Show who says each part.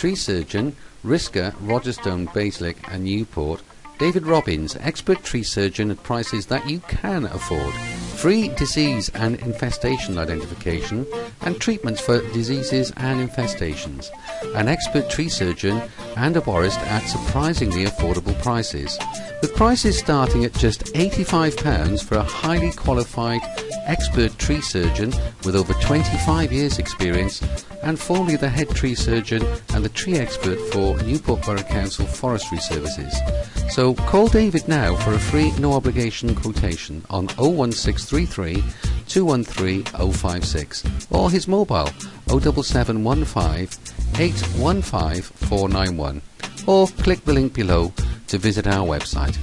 Speaker 1: tree surgeon, Risca, Rogerstone, Bassaleg and Newport, David Robbins, expert tree surgeon at prices that you can afford. Free disease and infestation identification and treatments for diseases and infestations. An expert tree surgeon and arborist at surprisingly affordable prices. With prices starting at just £85 for a highly qualified expert tree surgeon with over 25 years experience and formerly the head tree surgeon and the tree expert for Newport Borough Council Forestry Services. So call David now for a free no obligation quotation on 01633 213 056 or his mobile 07715 815 491 or click the link below to visit our website.